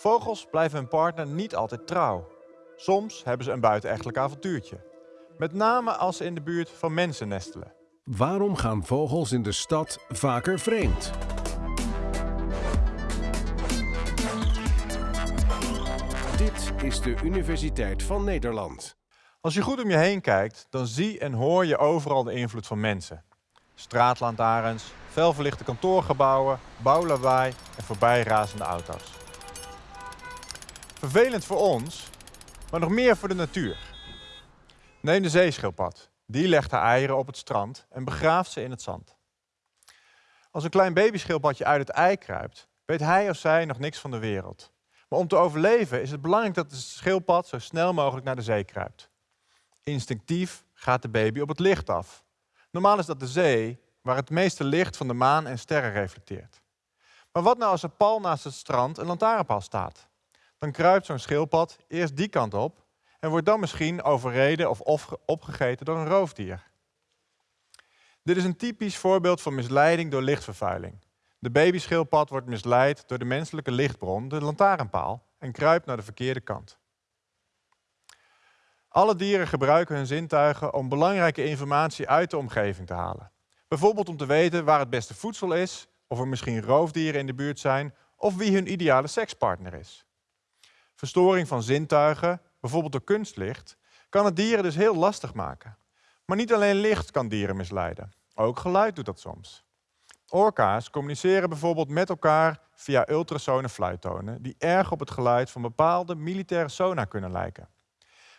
Vogels blijven hun partner niet altijd trouw. Soms hebben ze een buitenechtelijk avontuurtje. Met name als ze in de buurt van mensen nestelen. Waarom gaan vogels in de stad vaker vreemd? Dit is de Universiteit van Nederland. Als je goed om je heen kijkt, dan zie en hoor je overal de invloed van mensen. Straatlantaarns, felverlichte kantoorgebouwen, bouwlawaai en voorbijrazende auto's. Vervelend voor ons, maar nog meer voor de natuur. Neem de zeeschildpad. Die legt haar eieren op het strand en begraaft ze in het zand. Als een klein babyschildpadje uit het ei kruipt, weet hij of zij nog niks van de wereld. Maar om te overleven is het belangrijk dat de schildpad zo snel mogelijk naar de zee kruipt. Instinctief gaat de baby op het licht af. Normaal is dat de zee, waar het meeste licht van de maan en sterren reflecteert. Maar wat nou als er pal naast het strand een lantaarnpaal staat? Dan kruipt zo'n schildpad eerst die kant op en wordt dan misschien overreden of opgegeten door een roofdier. Dit is een typisch voorbeeld van misleiding door lichtvervuiling. De babyschildpad wordt misleid door de menselijke lichtbron, de lantaarnpaal, en kruipt naar de verkeerde kant. Alle dieren gebruiken hun zintuigen om belangrijke informatie uit de omgeving te halen. Bijvoorbeeld om te weten waar het beste voedsel is, of er misschien roofdieren in de buurt zijn, of wie hun ideale sekspartner is. Verstoring van zintuigen, bijvoorbeeld door kunstlicht, kan het dieren dus heel lastig maken. Maar niet alleen licht kan dieren misleiden, ook geluid doet dat soms. Orka's communiceren bijvoorbeeld met elkaar via ultrasone fluittonen, die erg op het geluid van bepaalde militaire sonar kunnen lijken.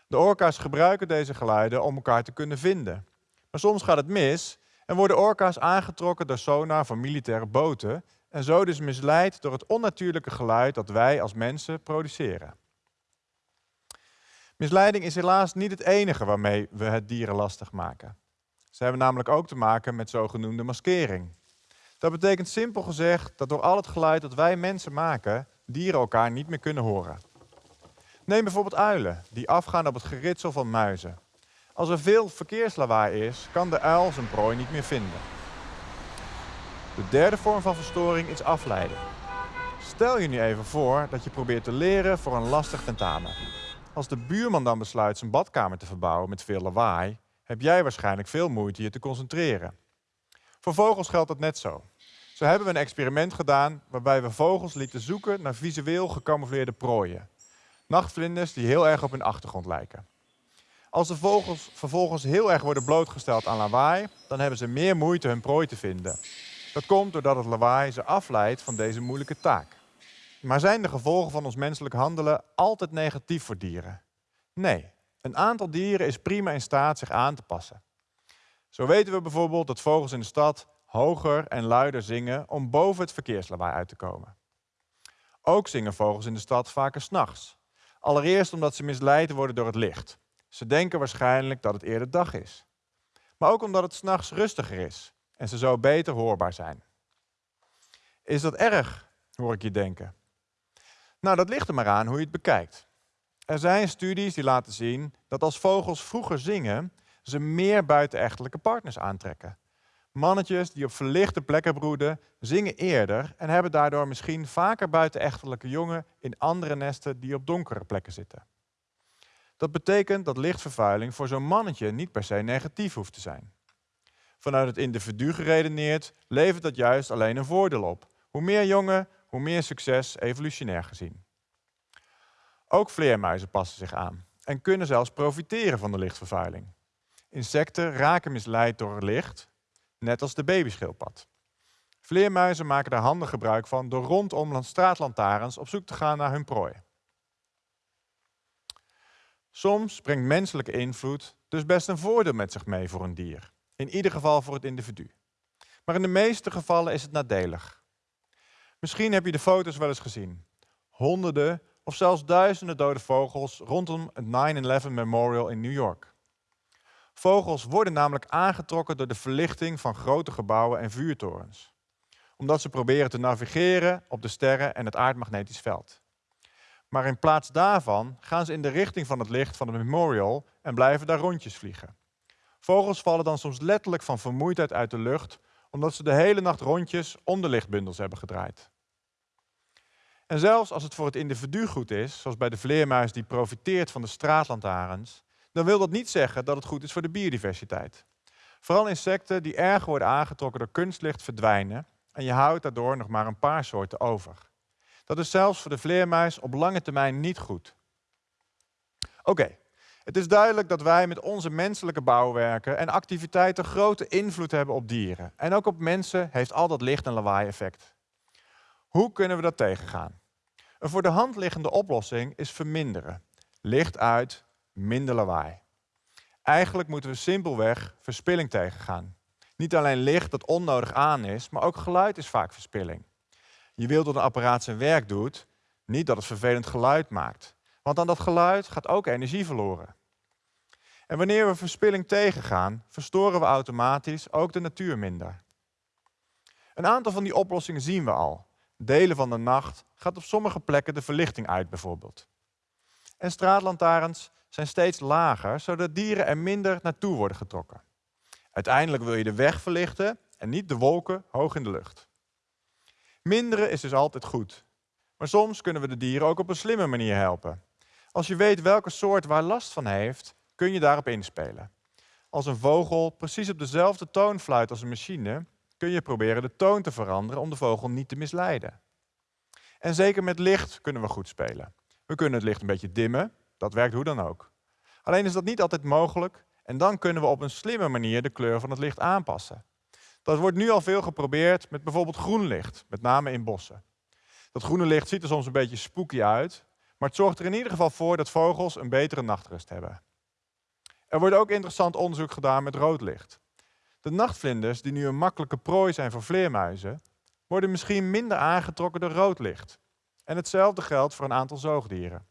De orka's gebruiken deze geluiden om elkaar te kunnen vinden. Maar soms gaat het mis en worden orka's aangetrokken door sonar van militaire boten en zo dus misleid door het onnatuurlijke geluid dat wij als mensen produceren. Misleiding is helaas niet het enige waarmee we het dieren lastig maken. Ze hebben namelijk ook te maken met zogenoemde maskering. Dat betekent simpel gezegd dat door al het geluid dat wij mensen maken, dieren elkaar niet meer kunnen horen. Neem bijvoorbeeld uilen, die afgaan op het geritsel van muizen. Als er veel verkeerslawaai is, kan de uil zijn prooi niet meer vinden. De derde vorm van verstoring is afleiding. Stel je nu even voor dat je probeert te leren voor een lastig tentamen. Als de buurman dan besluit zijn badkamer te verbouwen met veel lawaai, heb jij waarschijnlijk veel moeite je te concentreren. Voor vogels geldt dat net zo. Zo hebben we een experiment gedaan waarbij we vogels lieten zoeken naar visueel gecamoufleerde prooien. Nachtvlinders die heel erg op hun achtergrond lijken. Als de vogels vervolgens heel erg worden blootgesteld aan lawaai, dan hebben ze meer moeite hun prooi te vinden. Dat komt doordat het lawaai ze afleidt van deze moeilijke taak. Maar zijn de gevolgen van ons menselijk handelen altijd negatief voor dieren? Nee, een aantal dieren is prima in staat zich aan te passen. Zo weten we bijvoorbeeld dat vogels in de stad hoger en luider zingen om boven het verkeerslawaai uit te komen. Ook zingen vogels in de stad vaker s'nachts. Allereerst omdat ze misleid worden door het licht. Ze denken waarschijnlijk dat het eerder dag is. Maar ook omdat het s'nachts rustiger is en ze zo beter hoorbaar zijn. Is dat erg, hoor ik je denken? Nou, dat ligt er maar aan hoe je het bekijkt. Er zijn studies die laten zien dat als vogels vroeger zingen, ze meer buitenechtelijke partners aantrekken. Mannetjes die op verlichte plekken broeden, zingen eerder en hebben daardoor misschien vaker buitenechtelijke jongen in andere nesten die op donkere plekken zitten. Dat betekent dat lichtvervuiling voor zo'n mannetje niet per se negatief hoeft te zijn. Vanuit het individu geredeneerd levert dat juist alleen een voordeel op. Hoe meer jongen, hoe meer succes evolutionair gezien. Ook vleermuizen passen zich aan en kunnen zelfs profiteren van de lichtvervuiling. Insecten raken misleid door licht, net als de babyschildpad. Vleermuizen maken daar handig gebruik van door rondom straatlantaarns op zoek te gaan naar hun prooi. Soms brengt menselijke invloed dus best een voordeel met zich mee voor een dier. In ieder geval voor het individu. Maar in de meeste gevallen is het nadelig. Misschien heb je de foto's wel eens gezien. Honderden of zelfs duizenden dode vogels rondom het 9-11 Memorial in New York. Vogels worden namelijk aangetrokken door de verlichting van grote gebouwen en vuurtorens. Omdat ze proberen te navigeren op de sterren en het aardmagnetisch veld. Maar in plaats daarvan gaan ze in de richting van het licht van het memorial en blijven daar rondjes vliegen. Vogels vallen dan soms letterlijk van vermoeidheid uit de lucht, omdat ze de hele nacht rondjes om de lichtbundels hebben gedraaid. En zelfs als het voor het individu goed is, zoals bij de vleermuis die profiteert van de straatlantaarns, dan wil dat niet zeggen dat het goed is voor de biodiversiteit. Vooral insecten die erg worden aangetrokken door kunstlicht verdwijnen en je houdt daardoor nog maar een paar soorten over. Dat is zelfs voor de vleermuis op lange termijn niet goed. Oké, het is duidelijk dat wij met onze menselijke bouwwerken en activiteiten grote invloed hebben op dieren. En ook op mensen heeft al dat licht- en lawaai-effect. Hoe kunnen we dat tegengaan? Een voor de hand liggende oplossing is verminderen. Licht uit, minder lawaai. Eigenlijk moeten we simpelweg verspilling tegengaan. Niet alleen licht dat onnodig aan is, maar ook geluid is vaak verspilling. Je wilt dat een apparaat zijn werk doet, niet dat het vervelend geluid maakt. Want aan dat geluid gaat ook energie verloren. En wanneer we verspilling tegengaan, verstoren we automatisch ook de natuur minder. Een aantal van die oplossingen zien we al. Delen van de nacht gaat op sommige plekken de verlichting uit bijvoorbeeld. En straatlantaarns zijn steeds lager, zodat dieren er minder naartoe worden getrokken. Uiteindelijk wil je de weg verlichten en niet de wolken hoog in de lucht. Minderen is dus altijd goed. Maar soms kunnen we de dieren ook op een slimme manier helpen. Als je weet welke soort waar last van heeft, kun je daarop inspelen. Als een vogel precies op dezelfde toon fluit als een machine, kun je proberen de toon te veranderen om de vogel niet te misleiden. En zeker met licht kunnen we goed spelen. We kunnen het licht een beetje dimmen, dat werkt hoe dan ook. Alleen is dat niet altijd mogelijk en dan kunnen we op een slimme manier de kleur van het licht aanpassen. Dat wordt nu al veel geprobeerd met bijvoorbeeld groen licht, met name in bossen. Dat groene licht ziet er soms een beetje spooky uit, maar het zorgt er in ieder geval voor dat vogels een betere nachtrust hebben. Er wordt ook interessant onderzoek gedaan met rood licht. De nachtvlinders, die nu een makkelijke prooi zijn voor vleermuizen, worden misschien minder aangetrokken door rood licht. En hetzelfde geldt voor een aantal zoogdieren.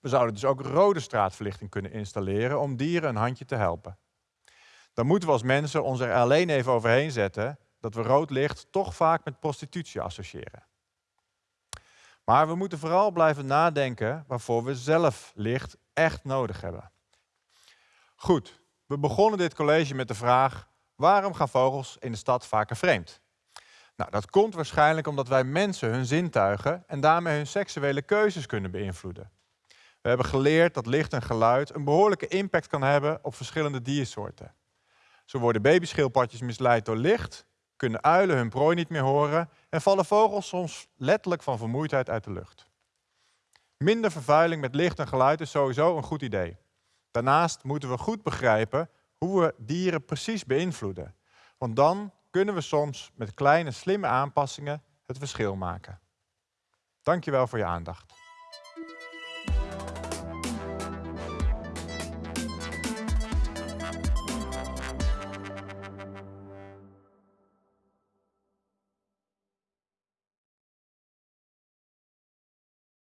We zouden dus ook rode straatverlichting kunnen installeren om dieren een handje te helpen. Dan moeten we als mensen ons er alleen even overheen zetten dat we rood licht toch vaak met prostitutie associëren. Maar we moeten vooral blijven nadenken waarvoor we zelf licht echt nodig hebben. Goed, we begonnen dit college met de vraag: waarom gaan vogels in de stad vaker vreemd? Nou, dat komt waarschijnlijk omdat wij mensen hun zintuigen en daarmee hun seksuele keuzes kunnen beïnvloeden. We hebben geleerd dat licht en geluid een behoorlijke impact kan hebben op verschillende diersoorten. Zo worden babyschildpadjes misleid door licht, kunnen uilen hun prooi niet meer horen en vallen vogels soms letterlijk van vermoeidheid uit de lucht. Minder vervuiling met licht en geluid is sowieso een goed idee. Daarnaast moeten we goed begrijpen hoe we dieren precies beïnvloeden. Want dan kunnen we soms met kleine slimme aanpassingen het verschil maken. Dankjewel voor je aandacht.